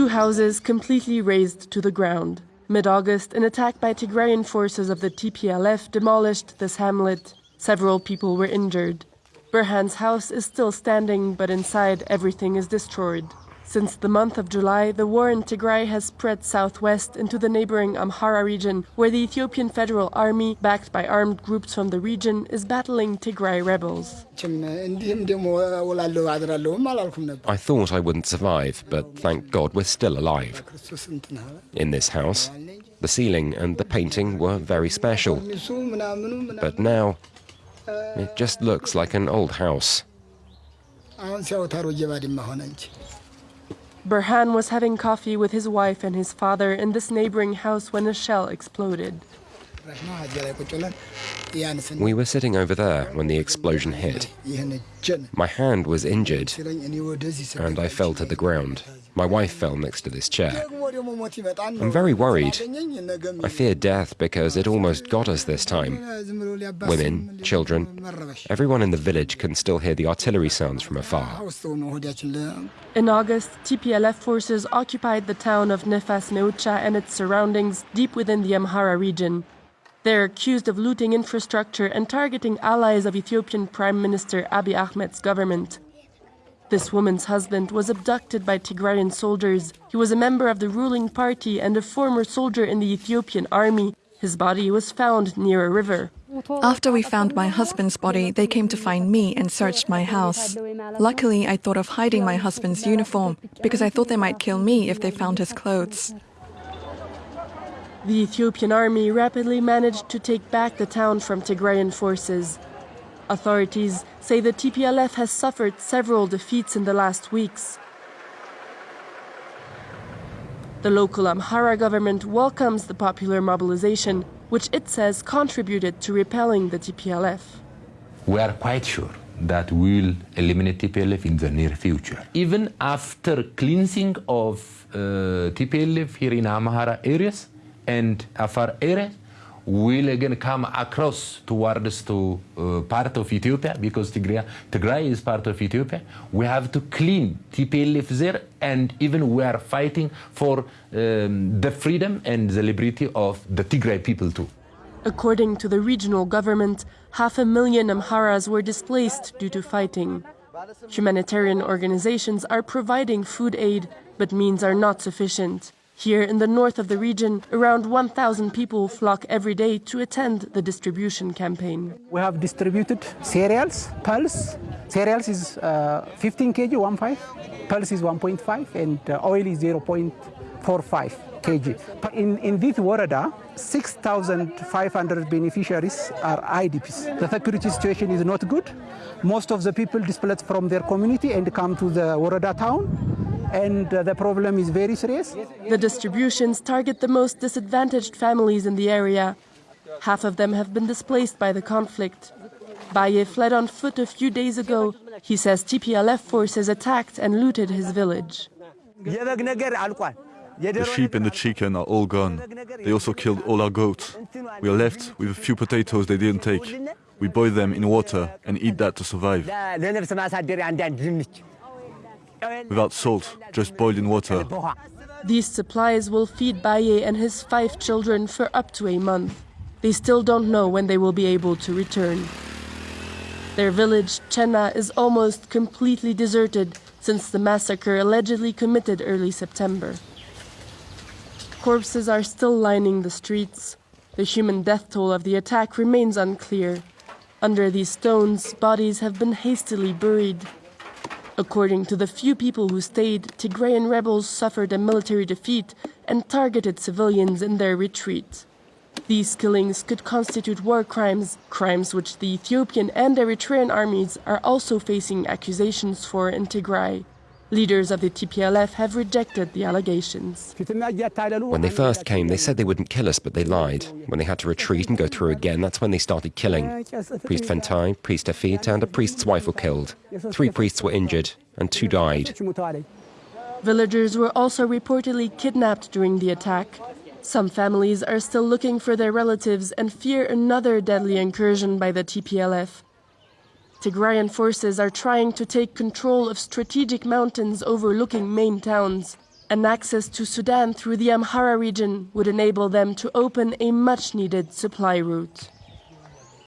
Two houses completely razed to the ground. Mid August, an attack by Tigrayan forces of the TPLF demolished this hamlet. Several people were injured. Burhan's house is still standing, but inside everything is destroyed. Since the month of July, the war in Tigray has spread southwest into the neighboring Amhara region, where the Ethiopian Federal Army, backed by armed groups from the region, is battling Tigray rebels. I thought I wouldn't survive, but thank God we're still alive. In this house, the ceiling and the painting were very special. But now, it just looks like an old house. Burhan was having coffee with his wife and his father in this neighboring house when a shell exploded. We were sitting over there when the explosion hit. My hand was injured, and I fell to the ground. My wife fell next to this chair. I'm very worried. I fear death because it almost got us this time. Women, children, everyone in the village can still hear the artillery sounds from afar. In August, TPLF forces occupied the town of Nefas Mewcha and its surroundings deep within the Amhara region. They're accused of looting infrastructure and targeting allies of Ethiopian Prime Minister Abiy Ahmed's government. This woman's husband was abducted by Tigrayan soldiers. He was a member of the ruling party and a former soldier in the Ethiopian army. His body was found near a river. After we found my husband's body, they came to find me and searched my house. Luckily, I thought of hiding my husband's uniform because I thought they might kill me if they found his clothes. The Ethiopian army rapidly managed to take back the town from Tigrayan forces. Authorities say the TPLF has suffered several defeats in the last weeks. The local Amhara government welcomes the popular mobilization, which it says contributed to repelling the TPLF. We are quite sure that we will eliminate TPLF in the near future. Even after cleansing of uh, TPLF here in Amhara areas and Afar areas, will again come across towards to uh, part of Ethiopia because Tigray, Tigray is part of Ethiopia. We have to clean TPLF there and even we are fighting for um, the freedom and the liberty of the Tigray people too. According to the regional government, half a million Amharas were displaced due to fighting. Humanitarian organizations are providing food aid, but means are not sufficient. Here in the north of the region, around 1,000 people flock every day to attend the distribution campaign. We have distributed cereals, pulse. Cereals is uh, 15 kg, 1.5. Pulse is 1.5, and uh, oil is 0.45 kg. In, in this Woreda, 6,500 beneficiaries are IDPs. The security situation is not good. Most of the people displaced from their community and come to the Woreda town and uh, the problem is very serious. The distributions target the most disadvantaged families in the area. Half of them have been displaced by the conflict. Baye fled on foot a few days ago. He says TPLF forces attacked and looted his village. The sheep and the chicken are all gone. They also killed all our goats. We are left with a few potatoes they didn't take. We boil them in water and eat that to survive without salt, just boiled in water. These supplies will feed Baye and his five children for up to a month. They still don't know when they will be able to return. Their village, Chena, is almost completely deserted since the massacre allegedly committed early September. Corpses are still lining the streets. The human death toll of the attack remains unclear. Under these stones, bodies have been hastily buried. According to the few people who stayed, Tigrayan rebels suffered a military defeat and targeted civilians in their retreat. These killings could constitute war crimes, crimes which the Ethiopian and Eritrean armies are also facing accusations for in Tigray. Leaders of the TPLF have rejected the allegations. When they first came, they said they wouldn't kill us, but they lied. When they had to retreat and go through again, that's when they started killing. Priest Fentai, Priest Afit, and a priest's wife were killed. Three priests were injured, and two died. Villagers were also reportedly kidnapped during the attack. Some families are still looking for their relatives and fear another deadly incursion by the TPLF. Tigrayan forces are trying to take control of strategic mountains overlooking main towns. and access to Sudan through the Amhara region would enable them to open a much needed supply route.